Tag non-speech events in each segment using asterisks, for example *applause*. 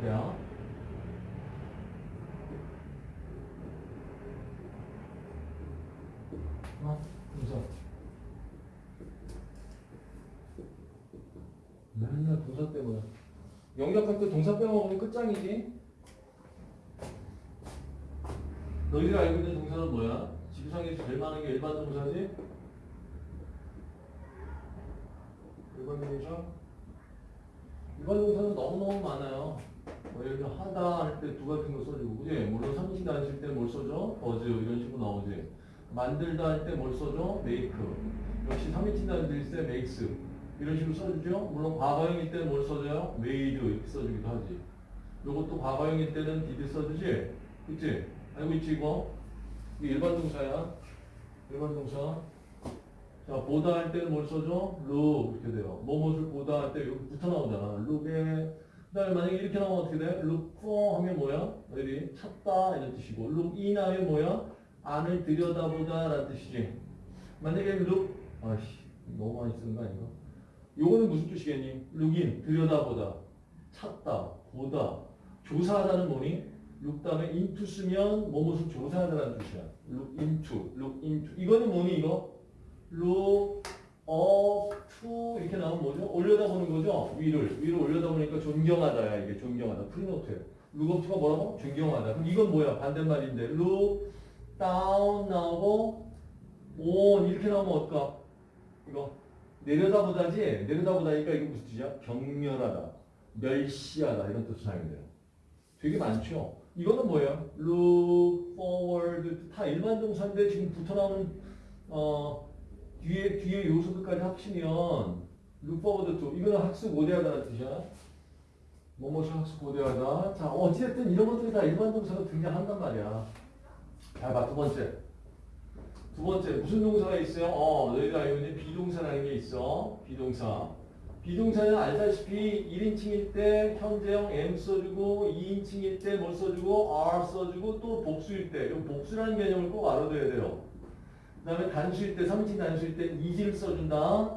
형태야. 어? 동사. 맨날 동사 빼고요. 영역할 때 동사 빼먹으면 끝장이지. 너희들 알고 있는 동사는 뭐야? 지구상에서 제일 많은 게 일반 동사지? 일반 동사? 일반 동사는 너무너무 많아요. 뭐 예를 들어 하다 할 때 두 같은 거 써주고, 그지? 물론 삼치 다닐 때뭘 써줘? 버즈 이런 식으로 나오지. 만들다 할 때 뭘 써줘? make. 역시 삼치 다닐 때 makes. 이런 식으로 써주죠. 물론 과거형일 때는 뭘 써줘요? made 이렇게 써주기도 하지. 요것도 과거형일 때는 did 써주지? 그치? 알고 있지 이거? 이게 일반 동사야. 일반 동사. 자, 보다 할 때는 뭘 써줘? look 이렇게 돼요. 뭐뭇을 보다 할 때 여기 붙어 나오잖아. look에 그 다음에 만약에 이렇게 나오면 어떻게 돼? look 하면 뭐야? 너희들이 찾다 이런 뜻이고 look in 하면 뭐야? 안을 들여다보다 라는 뜻이지. 만약에 look 아씨 너무 많이 쓰는 거 아닌가? 요거는 무슨 뜻이겠니? look in 들여다보다 찾다 보다 조사하다는 뭐니? look 다음에 into 쓰면 뭐뭇을 조사하다라는 뜻이야. look into look into 이거는 뭐니 이거? look up to 이렇게 나오면 뭐죠? 올려다보는 거죠? 위를 위로 올려다보니까 존경하다야 이게 존경하다 프리노트에 look up to가 뭐라고? 존경하다 그럼 이건 뭐야? 반대말인데 look down 나오고 on 이렇게 나오면 어떨까? 이거 내려다보다지 내려다보다니까 이게 무슨 뜻이야? 경멸하다 멸시하다 이런 뜻으로 사용돼요 되게 많죠? 이거는 뭐예요? look forward 다 일반 동사인데 지금 붙어 나오는 어 뒤에 뒤에 요소들까지 합치면 forward to 이거는 학습 고대하다는 뜻이야. 뭐뭐를 학습 고대하다. 자 어찌됐든 이런 것들이 다 일반 동사가 등장한단 말이야. 자, 봐, 두 번째. 두 번째, 무슨 동사가 있어요? 어, 너희들 알고 있는 비동사라는 게 있어. 비동사. 비동사는 알다시피 1인칭일 때 현재형 M 써주고 2인칭일 때 뭘 써주고 R 써주고 또 복수일 때. 이 복수라는 개념을 꼭 알아둬야 돼요. 그 다음에 단수일 때, 3인칭 단수일 때 이지를 써준다.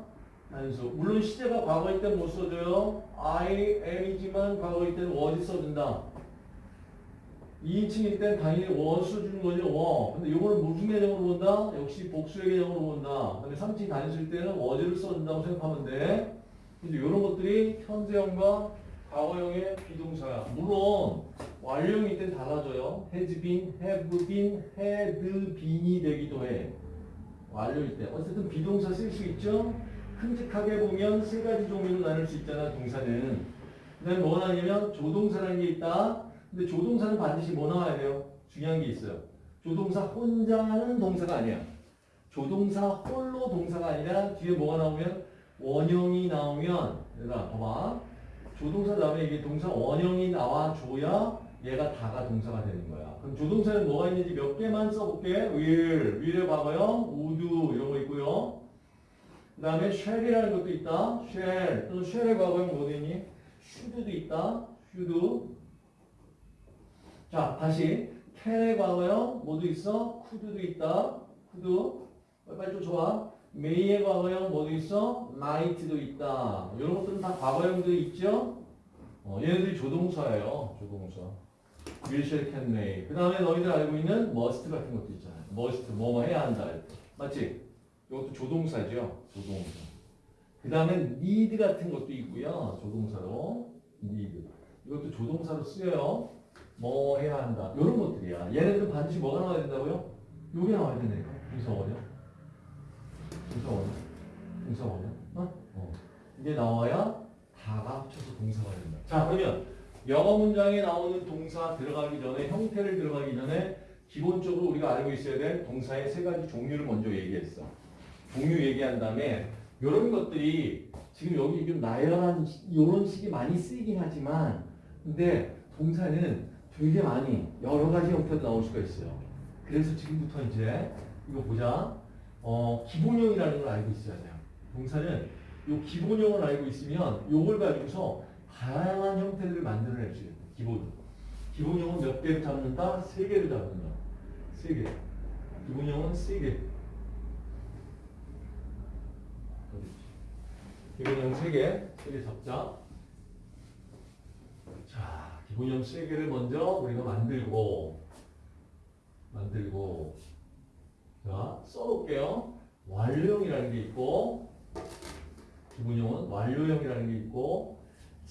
단수. 물론 시제가 과거일 때 못 써줘요. I am이지만 과거일 때는 was 써준다. 2인칭일 땐 당연히 was 주는 거죠. 워. 근데 이거는 무슨 개념으로 본다? 역시 복수의 개념으로 본다. 근데 3인칭 단수일 때는 was를 써준다고 생각하면 돼. 이제 이런 것들이 현재형과 과거형의 비동사야. 물론 완료형일 땐 달라져요. has been, have been, had been이 되기도 해. 완료일 때. 어쨌든 비동사 쓸 수 있죠? 큼직하게 보면 세 가지 종류로 나눌 수 있잖아, 동사는. 그 다음에 뭐가 나냐면 조동사라는 게 있다. 근데 조동사는 반드시 뭐 나와야 돼요? 중요한 게 있어요. 조동사 혼자 하는 동사가 아니야. 조동사 홀로 동사가 아니라 뒤에 뭐가 나오면 원형이 나오면 얘들아 봐봐. 조동사 다음에 이게 동사 원형이 나와줘야 얘가 다가 동사가 되는 거야. 그럼 조동사는 뭐가 있는지 몇 개만 써볼게. will, will의 과거형, would 이런 거 있고요. 그 다음에 shall이라는 것도 있다. shall, 또 shall의 과거형 뭐도 있니? should도 있다. should. 자, 다시 can의 과거형 뭐도 있어? could도 있다. could. 빨리 좀 좋아. may의 과거형 뭐도 있어? might도 있다. 이런 것들은 다 과거형들이 있죠? 어, 얘네들이 조동사예요. 조동사. Will, can, may. 그 다음에 너희들 알고 있는 must 같은 것도 있잖아요. must, 뭐뭐 해야 한다. 맞지? 이것도 조동사죠. 조동사. 그 다음에 need 같은 것도 있고요. 조동사로. need. 이것도 조동사로 쓰여요. 뭐 해야 한다. 이런 것들이야. 얘네들은 반드시 뭐가 나와야 된다고요? 요게 나와야 된다니까. 동사원이요. 동사원이요. 동사원이요. 어? 어. 이게 나와야 다가 합쳐서 동사가 된다. 자, 그러면 영어 문장에 나오는 동사 들어가기 전에 형태를 들어가기 전에 기본적으로 우리가 알고 있어야 될 동사의 세 가지 종류를 먼저 얘기했어. 종류 얘기한 다음에 이런 것들이 지금 여기 좀 나열한 이런 식이 많이 쓰이긴 하지만 근데 동사는 되게 많이 여러 가지 형태로 나올 수가 있어요. 그래서 지금부터 이제 이거 보자. 어, 기본형이라는 걸 알고 있어야 돼요. 동사는 요 기본형을 알고 있으면 요걸 가지고서 다양한 형태들을 만들어낼 수 있어요. 기본. 기본형은 몇 개를 잡는다? 세 개를 잡는다. 세 개. 기본형은 세 개. 기본형 세 개. 세 개 잡자. 자, 기본형 세 개를 먼저 우리가 만들고 만들고 자 써놓을게요. 완료형이라는 게 있고 기본형은 완료형이라는 게 있고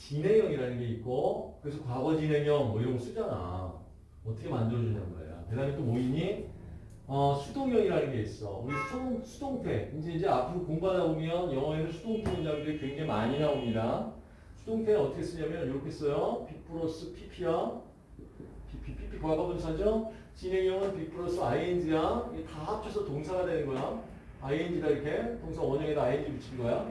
진행형이라는 게 있고 그래서 과거 진행형 뭐 이런 거 쓰잖아. 어떻게 만들어주냐는 거야. 그 다음에 또 뭐 있니? 어, 수동형이라는 게 있어. 우리 수동, 수동태. 이제 이제 앞으로 공부하다 보면 영어에는 수동태 문장들이 굉장히 많이 나옵니다. 수동태는 어떻게 쓰냐면 이렇게 써요. B 플러스 PP야. PP, PP 과거 분사죠? 진행형은 B 플러스 ING야. 이게 다 합쳐서 동사가 되는 거야. ING다 이렇게. 동사 원형에다 ING 붙인 거야.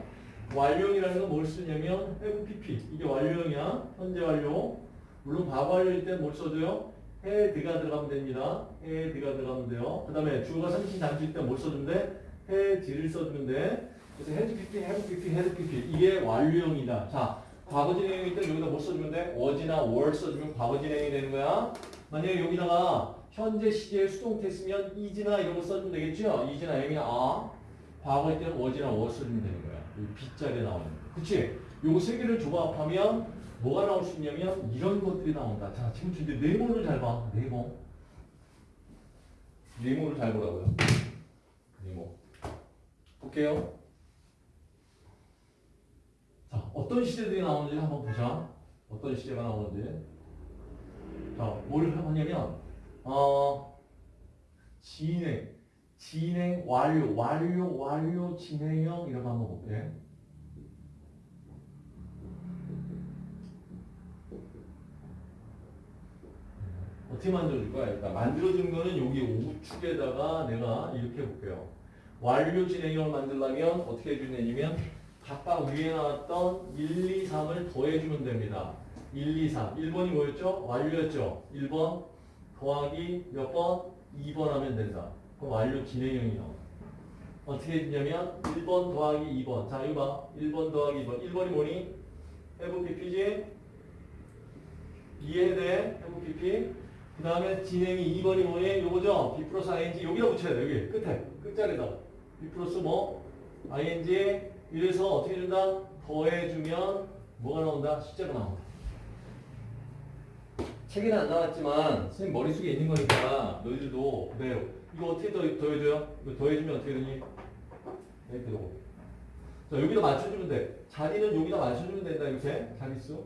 완료형이라는 건 뭘 쓰냐면 have PP. 이게 완료형이야. 현재 완료. 물론 과거 완료일 때 뭘 써줘요? had가 들어가면 됩니다. had가 들어가면 돼요. 그 다음에 주어가 삼인칭 단수일 때 뭘 써주면 돼? had를 써주면 돼. 그래서 had PP, had PP, had PP. 이게 완료형이다. 자, 과거 진행형일 때 여기다 뭐 써주면 돼? was나 were 써주면 과거 진행이 되는 거야. 만약에 여기다가 현재 시제의 수동태 쓰면 is나 이런 거 써주면 되겠죠? is나 am이나 are. 과거일 때는 was나 were 써주면 되는 거야. 이 be자리에 나오는 거. 그치? 요거 세 개를 조합하면 뭐가 나올 수 있냐면 이런 것들이 나온다. 자, 지금 준비 네모를 잘 봐. 네모. 네모를 잘 보라고요. 네모. 볼게요. 자, 어떤 시제들이 나오는지 한번 보자. 어떤 시제가 나오는지. 자, 뭘 하냐면, 어, 진행, 진행, 완료, 완료, 완료, 진행형, 이런 거 한번 볼게. 어떻게 만들어줄 거야? 일단 만들어준 거는 여기 우측에다가 내가 이렇게 해볼게요. 완료 진행형을 만들려면 어떻게 해주냐면 각각 위에 나왔던 1, 2, 3을 더해주면 됩니다. 1, 2, 3. 1번이 뭐였죠? 완료였죠? 1번 더하기 몇 번? 2번 하면 된다. 그럼 완료 진행형이 나와. 어떻게 해주냐면 1번 더하기 2번. 자, 이거 봐. 1번 더하기 2번. 1번이 뭐니? have pp지? 이해돼? have pp. 그 다음에 진행이 2번이 뭐니? 요거죠? B 플러스 ing 여기다 붙여야 돼. 여기 끝에. 끝자리다. B 플러스 뭐? ing 이래서 어떻게 준다? 더해주면 뭐가 나온다? 숫자가 나온다. 책에는 안 나왔지만 선생님 머릿속에 있는 거니까 너희들도 그대로 이거 어떻게 더, 더해줘요? 이거 더해주면 어떻게 되니? 이렇게 되고 자 여기다 맞춰주면 돼 자리는 여기다 맞춰주면 된다 이렇게 자릿수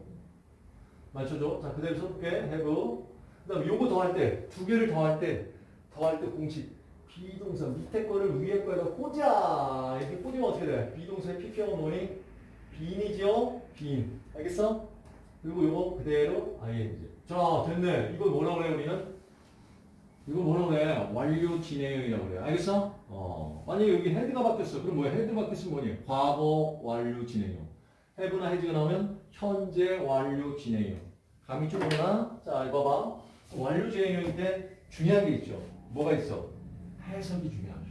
맞춰줘 자 그대로 써볼게 have 그 다음에 요거 더할 때 두 개를 더할 때 더할 때 공식 비동사 밑에 거를 위에 거에다 꽂아 이렇게 꽂으면 어떻게 돼? 비동사의 PP형은 뭐니? 빈이죠? 빈 알겠어? 그리고 요거 그대로 ing 자 됐네 이거 뭐라고 그래 우리는? 이거 뭐라고 그래? 완료 진행형이라고 그래 알겠어? 어 만약에 여기 had가 바뀌었어 그럼 뭐야? had 바뀌었으면 뭐니? 과거 완료 진행형 have나 has가 나오면 현재 완료 진행형 감이 좀 오나? 자 이거 봐봐 완료 진행형일 때 중요한 게 있죠 뭐가 있어? 해석이 중요하죠.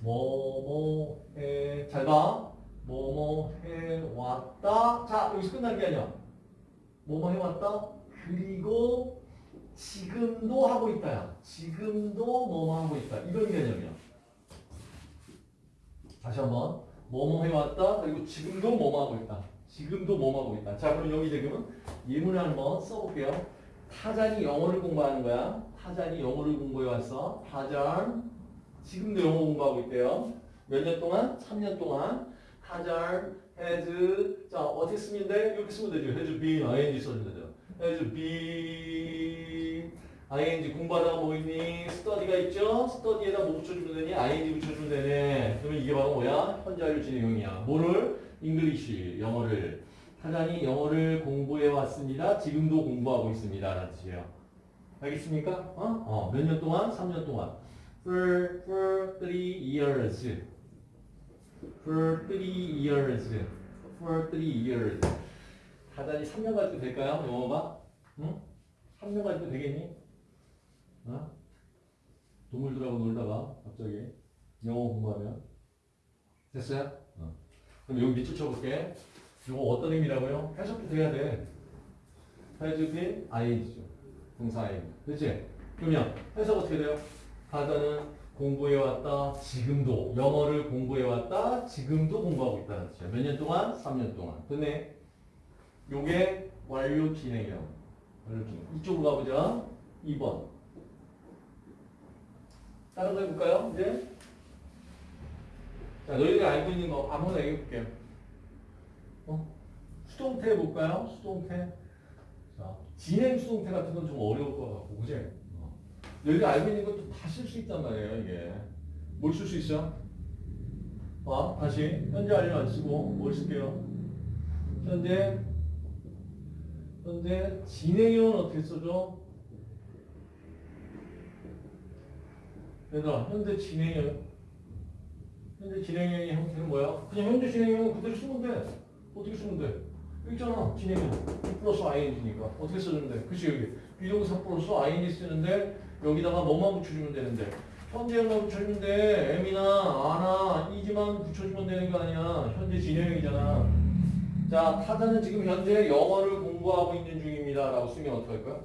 뭐뭐 해 잘 봐. 뭐뭐 해왔다. 자 여기서 끝난 게 아니야. 뭐뭐 해왔다. 그리고 지금도 하고 있다야. 지금도 뭐뭐 하고 있다. 이런 개념이야. 다시 한번 뭐뭐 해왔다. 그리고 지금도 뭐뭐 하고 있다. 지금도 뭐뭐 하고 있다. 자 그럼 여기 지금은 예문을 한번 써볼게요. 타잔이 영어를 공부하는 거야. 타잔이 영어를 공부해 왔어. 타잔 지금도 영어 공부하고 있대요. 몇 년 동안? 3년 동안. 타잔 has 자 어떻게 쓰면 돼? 이렇게 쓰면 되죠. has been ing 써주면 되죠. has been ing 공부하다가 뭐 있니? study가 있죠? study에다 뭐 붙여주면 되니? ing 붙여주면 되네. 그러면 이게 바로 뭐야? 현재 완료 진행형이야. 뭐를? English 영어를 타잔이 영어를 공부해 왔습니다. 지금도 공부하고 있습니다. 라는 뜻이에요. 알겠습니까? 어? 어, 몇 년 동안? 3년 동안. For, for three years. For three years. For three years. 타잔이 3년 가지고 될까요? 영어가? 응? 3년 가지고 되겠니? 어? 동물들하고 놀다가 갑자기 영어 공부하면 됐어요? 어. 그럼 여기 밑줄 쳐볼게. 이거 어떤 의미라고요? 해석도 돼야 돼. been ing죠. 동사 ing. 그치? 그러면 해석 어떻게 돼요? 하다는 공부해왔다. 지금도. 영어를 공부해왔다. 지금도 공부하고 있다는 뜻이야. 몇 년 동안? 3년 동안. 됐네. 요게 완료 진행형. 완료 중임. 이쪽으로 가보자. 2번. 다른 거 해볼까요? 이제? 자, 너희들이 알고 있는 거 아무거나 얘기해볼게요. 어? 수동태 해볼까요? 수동태. 자, 진행 수동태 같은 건 좀 어려울 것 같고, 그지? 어. 너희들이 알고 있는 것도 다 쓸 수 있단 말이에요, 이게. 뭘 쓸 수 있어? 어, 다시. 현재 완료 안 쓰고, 뭘 쓸게요? 현재, 현재 진행형은 어떻게 써줘? 얘들아, 현재 진행형. 현재 진행형의 형태는 뭐야? 그냥 현재 진행형은 그대로 쓰면 돼. 어떻게 쓰면 돼? 있잖아, 진행형. B 플러스 ing니까. 어떻게 쓰면 돼? 그치, 여기. 비동사 플러스 ing 쓰는데, 여기다가 뭐만 붙여주면 되는데. 현재형만 붙여주면 돼. M이나 아나, 이지만 붙여주면 되는 거 아니야. 현재 진행형이잖아. 자, 타자는 지금 현재 영어를 공부하고 있는 중입니다. 라고 쓰면 어떡할 거야?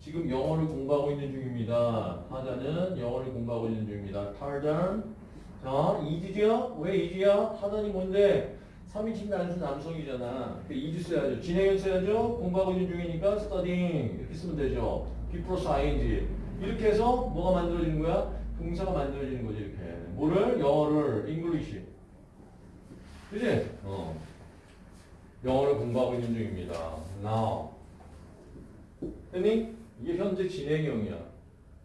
지금 영어를 공부하고 있는 중입니다. 타자는 영어를 공부하고 있는 중입니다. 타잔. 자, 이지죠? 왜 이지야? 타잔이 뭔데? 3인칭 단수 남성이잖아. 그 이지 써야죠. 진행형 써야죠. 공부하고 있는 중이니까 studying 이렇게 쓰면 되죠. B 플러스 ing. 이렇게 해서 뭐가 만들어지는 거야? 동사가 만들어지는 거지 이렇게. 뭐를? 영어를 English. 그지? 어. 영어를 공부하고 있는 중입니다. Now. 됐니? 이게 현재 진행형이야.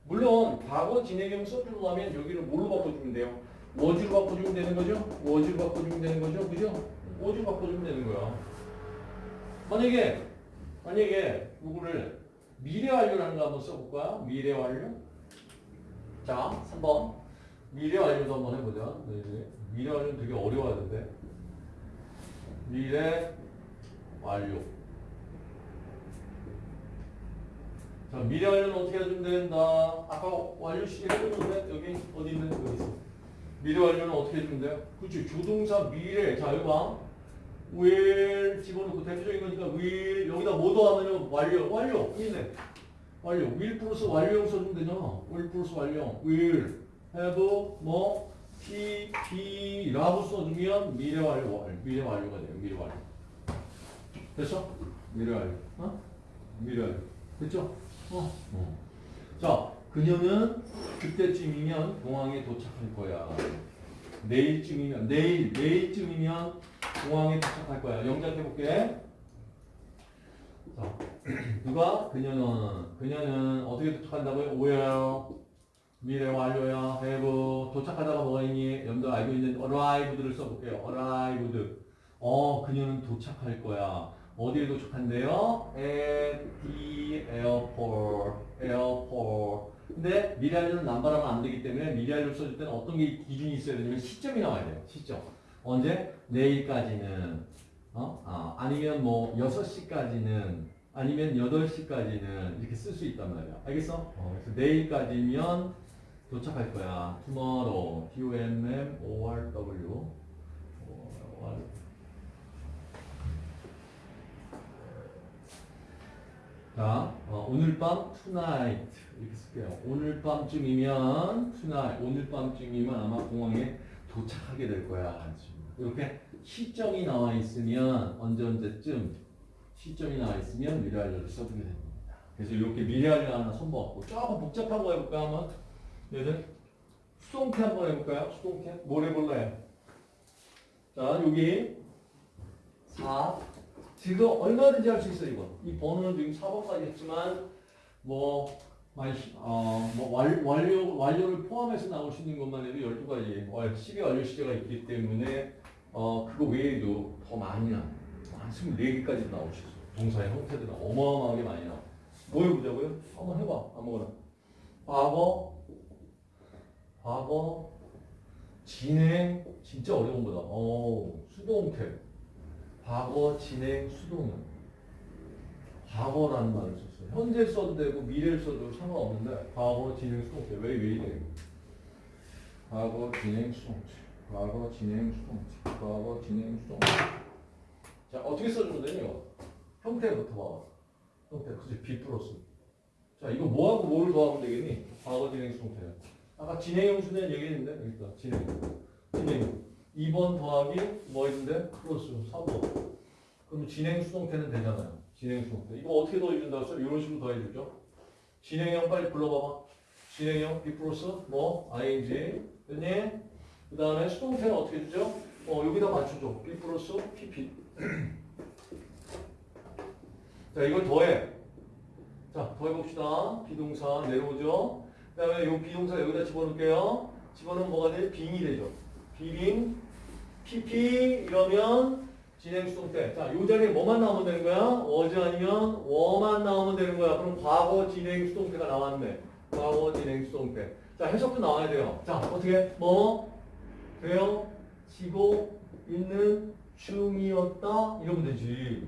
물론 과거 진행형 써주려면 여기를 뭘로 바꿔주면 돼요? 워즈로 바꿔주면 되는 거죠? 워즈로 바꿔주면 되는 거죠? 그죠? 워즈로 바꿔주면 되는 거야. 만약에 만약에 누구를 미래 완료라는 거 한번 써볼까요? 미래 완료? 자, 3번 미래 완료도 한번 해보자. 네, 미래 완료는 되게 어려워하는데 미래 완료. 자, 미래 완료는 어떻게 해주면 된다? 아까 완료 시계 해줬는데 여기 어디 있는 여기 있어. 미래 완료는 어떻게 해주면 돼요? 그렇지. 조동사 미래. 자, 여기 봐. Will 집어넣고 대표적인 거니까 will 여기다 뭐 더하면 완료. 완료. 있네. 완료. will 플러스 완료형 써주면 되잖아. will 플러스 완료형. will have 뭐 p p라고 써주면 미래 완료. 미래 완료가 돼요. 미래 완료. 됐어? 미래 완료. 어? 미래 완료. 됐죠? 어. 어. 자, 그녀는 그때쯤이면 공항에 도착할 거야. 내일쯤이면 내일 내일쯤이면 공항에 도착할 거야. 영작해 볼게. 자, *clears throat* 누가 그녀는 그녀는 어떻게 도착한다고요? will 미래 완료야. have 도착하다가 뭐가 있니? 여러분들 알고 있는 arrived를 써볼게요. arrived. 어, 그녀는 도착할 거야. 어디에 도착한대요? at the airport. airport. 근데 미래알료는 남발하면 안 되기 때문에 미래알료 써줄 때는 어떤 게 기준이 있어야 되냐면 시점이 나와야 돼요. 시점. 언제? 내일까지는. 어? 아, 아니면 뭐 6시까지는 아니면 8시까지는 이렇게 쓸 수 있단 말이야. 알겠어? 어, 그래서 내일까지면 도착할 거야. tomorrow. T-O-M-M-O-R-W. O-R. 자, 어, 오늘 밤 tonight 이렇게 쓸게요. 오늘 밤쯤이면 tonight 오늘 밤쯤이면 아마 공항에 도착하게 될 거야. 이렇게 시점이 나와 있으면 언제 언제쯤 시점이 나와 있으면 미래 완료를 써주게 됩니다. 그래서 이렇게 미래 완료 하나 손봐갖고 조금 복잡한 거 해볼까 한번 얘들 수동태 한번 해볼까요? 수동태 뭘 해볼래요? 자 여기 4 지금 얼마든지 할 수 있어 이거. 이 번호는 지금 4번까지 했지만 뭐 어, 뭐 완, 완료 완료를 포함해서 나올 수 있는 것만 해도 12가지 12 완료 시제가 있기 때문에 어 그거 외에도 더 많이 나. 한 24개까지 나올 수 있어. 동사의 형태들은 어마어마하게 많이 나와. 뭐 해보자고요? 한번 해봐. 아무거나. 과거 과거 진행 진짜 어려운 거다. 어 수동태 과거, 진행, 수동형. 과거라는 말을 썼어요. 현재 써도 되고 미래를 써도 상관없는데 과거, 진행, 수동태. 왜, 왜 이래? 과거, 진행, 수동태. 과거, 진행, 수동태. 과거, 진행, 수동태. 자, 어떻게 써주면 되냐? 형태부터 봐. 형태. 그치, B 플러스. 자, 이거 뭐하고 뭐를 더하면 되겠니? 과거, 진행, 수동태. 아까 진행형 수는 얘기했는데, 여기 있다. 진행. 진행. 2번 더하기 뭐 있는데? 플러스 3번. 그럼 진행 수동태는 되잖아요. 진행 수동태. 이거 어떻게 더해준다고 했어? 이런 식으로 더해주죠. 진행형 빨리 불러봐봐. 진행형 B 플러스 뭐 ing 됐니? 그 다음에 수동태는 어떻게 주죠? 어 여기다 맞춰줘. B 플러스 PP. *clears throat* 자 이걸 더해. 자 더해봅시다. 비동사 내려오죠. 그 다음에 요 비동사 여기다 집어넣을게요. 집어넣으면 뭐가 돼? 빙이 되죠. 비빙 PP 이러면 진행 수동태. 자, 요 자리에 뭐만 나오면 되는 거야? was 아니면 워만 나오면 되는 거야. 그럼 과거 진행 수동태가 나왔네. 과거 진행 수동태. 자, 해석도 나와야 돼요. 자, 어떻게? 뭐? 되어지고 있는 중이었다? 이러면 되지.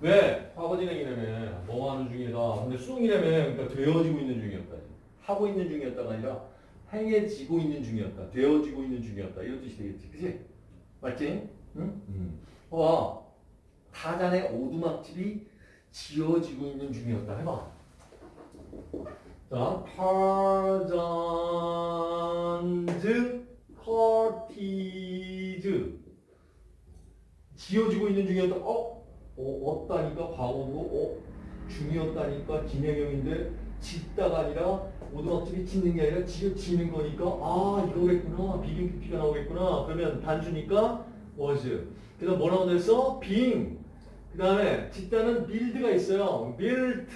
왜? 과거 진행이라며. 뭐 하는 중이다. 근데 수동이라며. 그러니까 되어지고 있는 중이었다. 하고 있는 중이었다가 아니라 행해지고 있는 중이었다. 되어지고 있는 중이었다. 이런 뜻이 되겠지. 그치? 맞지? 응? 응. 와, 타잔의 오두막집이 지어지고 있는 중이었다. 해봐. 자, 타잔즈 커티즈 지어지고 있는 중이었다. 어? 어, 없다니까 과거고, 어? 중이었다니까 진행형인데 짓다가 아니라 오두막집이 짓는 게 아니라 지어지는 거니까 아 이거겠구나. PP가 나오겠구나. 그러면 단수니까 was 그다음 뭐 나온다 했어? being 그 다음에 짓다는 build가 있어요. built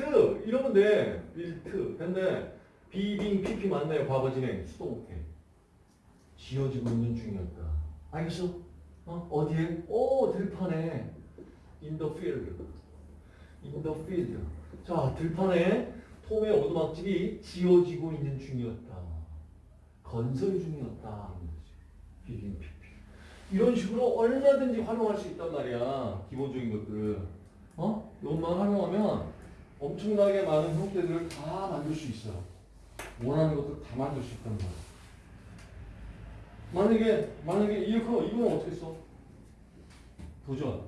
이러면 돼. built 근데 비빙 PP 맞나요? 과거 진행. 수동태 지어지고 있는 중이었다. 알겠어? 어? 어디에? 오 들판에. In the field. In 자 들판에 톰의 오두막집이 지어지고 있는 중이었다. 건설 중이었다. 이런 식으로 얼마든지 활용할 수 있단 말이야. 기본적인 것들을. 어? 이것만 활용하면 엄청나게 많은 형태들을 다 만들 수 있어요. 원하는 것들 다 만들 수 있단 말이야. 만약에, 만약에 이거, 이건 어떻게 써? 도전.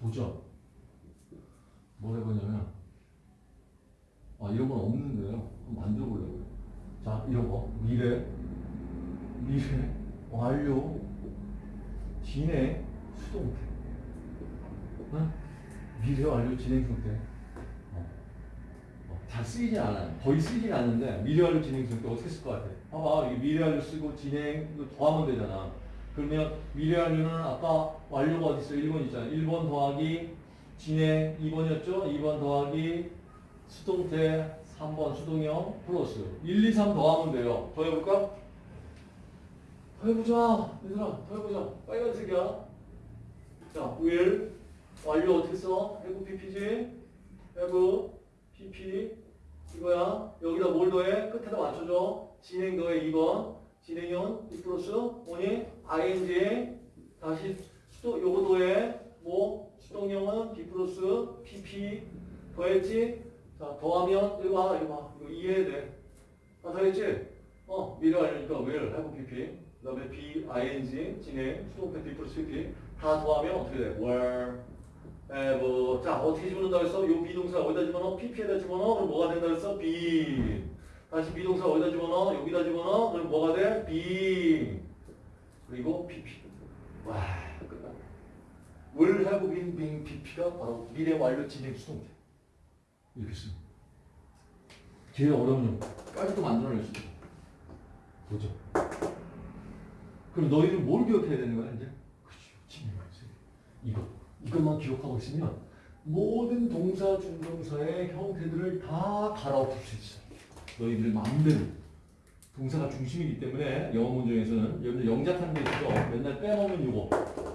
도전. 뭘 해보냐면, 아, 이런 건 없는데요. 한번 만들어 보려고요. 자, 이런 거. 미래, 미래, 완료, 진행, 수동태. 응? 미래, 완료, 진행, 수동태. 어. 어, 잘 쓰이진 않아요. 거의 쓰이진 않는데, 미래, 완료, 진행, 수동태 어떻게 쓸 것 같아? 봐봐, 이게 미래, 완료 쓰고 진행, 이거 더하면 되잖아. 그러면 미래, 완료는 아까 완료가 어디 있어? 1번 있잖아. 1번 더하기 진행 2번이었죠? 2번 더하기 수동태 3번 수동형 플러스 1, 2, 3 더하면 돼요. 더 해볼까? 더 해보자. 얘들아, 더 해보자. 빨간색이야. 자, will 완료 어떻게 써? have pp지? have pp 이거야. 여기다 뭘 더해? 끝에다 맞춰줘. 진행 더해 2번. 진행형 B 플러스 뭐니? ing 다시 수도 요거 더해 뭐 수동형은 be 플러스 pp 더했지? 자, 더하면, 이거 봐, 이거 봐. 이거 이해해야 돼. 아, 더했지? 어, 미래 완료니까 will, have pp. 그 다음에 be, ing, 진행, 수동태 be 플러스 pp. 다 더하면 어떻게 돼? will, have. 자, 어떻게 집어넣는다 했어? 요 be동사 어디다 집어넣어? pp에다 집어넣어? 그럼 뭐가 된다 했어? be. 다시 be동사 어디다 집어넣어? 여기다 집어넣어? 그럼 뭐가 돼? be. 그리고 pp. 와, 끝났네. will have been being pp가 바로 미래 완료 진행 수동태. 이렇게 써. 제일 어려운 까지도 만들어낼 수 있어. 보죠. 그럼 너희는 뭘 기억해야 되는 거야, 이제? 그치, 진행하세요. 이거. 이것만 기억하고 있으면 모든 동사, 중동사의 형태들을 다 갈아엎을 수 있어. 너희들 마음대로. 동사가 중심이기 때문에 영어 문제에서는 여러분들 영작하는 게 있어. 맨날 빼먹는 요거.